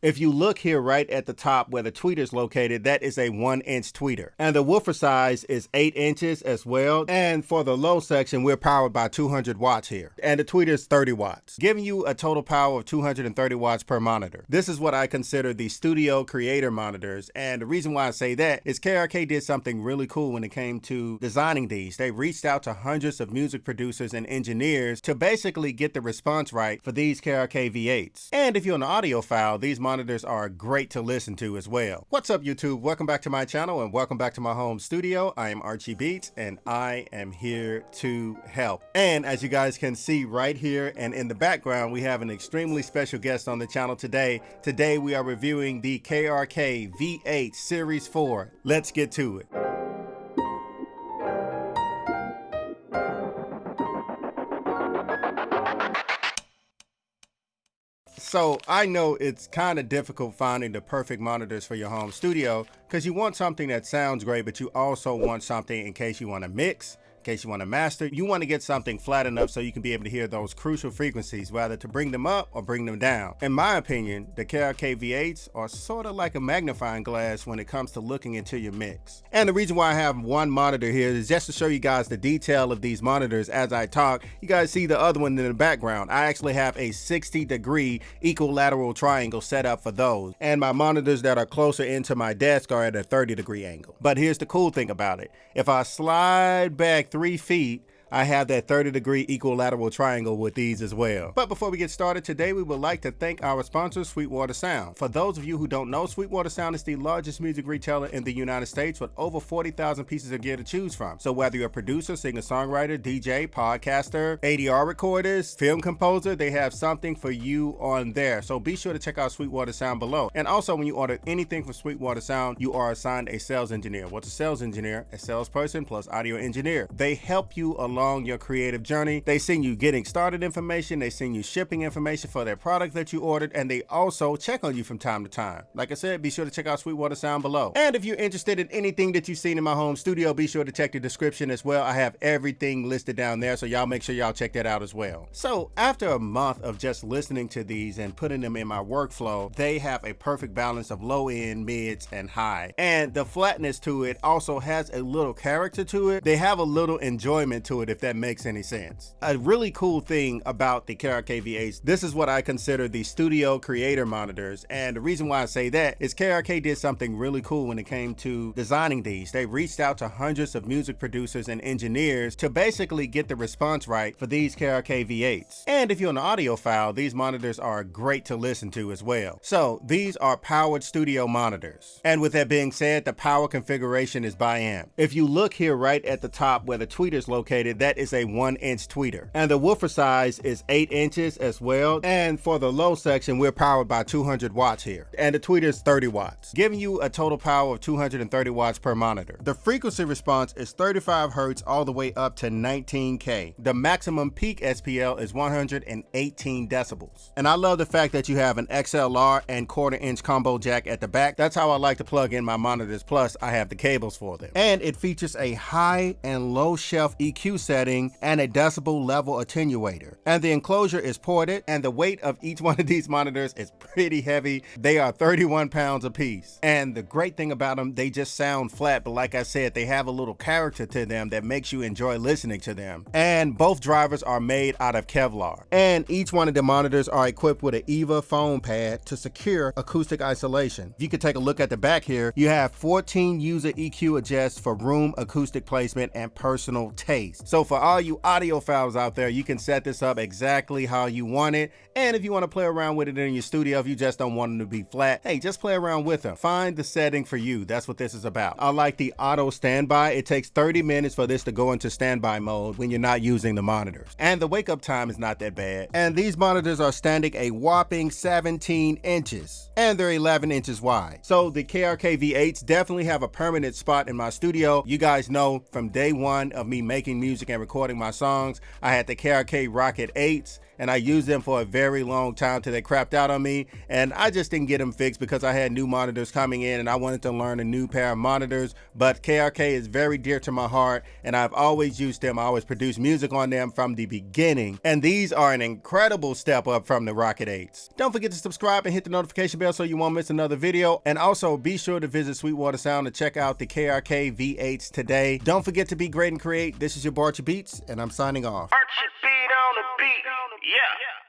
If you look here right at the top where the tweeter is located, that is a one inch tweeter. And the woofer size is eight inches as well. And for the low section, we're powered by 200 watts here. And the tweeter is 30 watts, giving you a total power of 230 watts per monitor. This is what I consider the studio creator monitors. And the reason why I say that is KRK did something really cool when it came to designing these. They reached out to hundreds of music producers and engineers to basically get the response right for these KRK V8s. And if you're an audiophile, these monitors are great to listen to as well. What's up YouTube? Welcome back to my channel and welcome back to my home studio. I am Archie Beats and I am here to help. And as you guys can see right here and in the background, we have an extremely special guest on the channel today. Today we are reviewing the KRK V8 Series 4. Let's get to it. So I know it's kind of difficult finding the perfect monitors for your home studio because you want something that sounds great, but you also want something in case you want to mix, case you want to master, you want to get something flat enough so you can be able to hear those crucial frequencies, whether to bring them up or bring them down. In my opinion, the KRK V8s are sort of like a magnifying glass when it comes to looking into your mix. And the reason why I have one monitor here is just to show you guys the detail of these monitors as I talk. You guys see the other one in the background. I actually have a 60 degree equilateral triangle set up for those. And my monitors that are closer into my desk are at a 30 degree angle. But here's the cool thing about it. If I slide back three feet I have that 30 degree equilateral triangle with these as well. But before we get started today, we would like to thank our sponsor, Sweetwater Sound. For those of you who don't know, Sweetwater Sound is the largest music retailer in the United States with over 40,000 pieces of gear to choose from. So whether you're a producer, singer-songwriter, DJ, podcaster, ADR recorders, film composer, they have something for you on there. So be sure to check out Sweetwater Sound below. And also when you order anything from Sweetwater Sound, you are assigned a sales engineer. What's a sales engineer? A salesperson plus audio engineer. They help you along along your creative journey. They send you getting started information, they send you shipping information for their product that you ordered, and they also check on you from time to time. Like I said, be sure to check out Sweetwater Sound below. And if you're interested in anything that you've seen in my home studio, be sure to check the description as well. I have everything listed down there, so y'all make sure y'all check that out as well. So after a month of just listening to these and putting them in my workflow, they have a perfect balance of low end, mids, and high. And the flatness to it also has a little character to it. They have a little enjoyment to it it if that makes any sense. A really cool thing about the KRK V8s, this is what I consider the studio creator monitors. And the reason why I say that is KRK did something really cool when it came to designing these. They reached out to hundreds of music producers and engineers to basically get the response right for these KRK V8s. And if you're an audiophile, these monitors are great to listen to as well. So these are powered studio monitors. And with that being said, the power configuration is bi-amp. If you look here right at the top where the tweeter is located, that is a one inch tweeter. And the woofer size is eight inches as well. And for the low section, we're powered by 200 watts here. And the tweeter is 30 watts, giving you a total power of 230 watts per monitor. The frequency response is 35 hertz all the way up to 19K. The maximum peak SPL is 118 decibels. And I love the fact that you have an XLR and quarter inch combo jack at the back. That's how I like to plug in my monitors. Plus I have the cables for them. And it features a high and low shelf EQ setting and a decibel level attenuator. And the enclosure is ported and the weight of each one of these monitors is pretty heavy. They are 31 pounds a piece. And the great thing about them, they just sound flat, but like I said, they have a little character to them that makes you enjoy listening to them. And both drivers are made out of Kevlar. And each one of the monitors are equipped with an EVA foam pad to secure acoustic isolation. If you could take a look at the back here, you have 14 user EQ adjusts for room acoustic placement and personal taste. So so for all you audiophiles out there, you can set this up exactly how you want it. And if you want to play around with it in your studio, if you just don't want them to be flat, hey, just play around with them. Find the setting for you. That's what this is about. I like the auto standby. It takes 30 minutes for this to go into standby mode when you're not using the monitors. And the wake up time is not that bad. And these monitors are standing a whopping 17 inches and they're 11 inches wide. So the KRK V8s definitely have a permanent spot in my studio. You guys know from day one of me making music and recording my songs, I had the KRK Rokit 8s and I used them for a very long time till they crapped out on me and I just didn't get them fixed because I had new monitors coming in and I wanted to learn a new pair of monitors but KRK is very dear to my heart and I've always used them. I always produced music on them from the beginning and these are an incredible step up from the Rokit 8s. Don't forget to subscribe and hit the notification bell so you won't miss another video and also be sure to visit Sweetwater Sound to check out the KRK V8s today. Don't forget to be great and create. This is your Barchi Beats and I'm signing off. Beat on the beat. Yeah. yeah.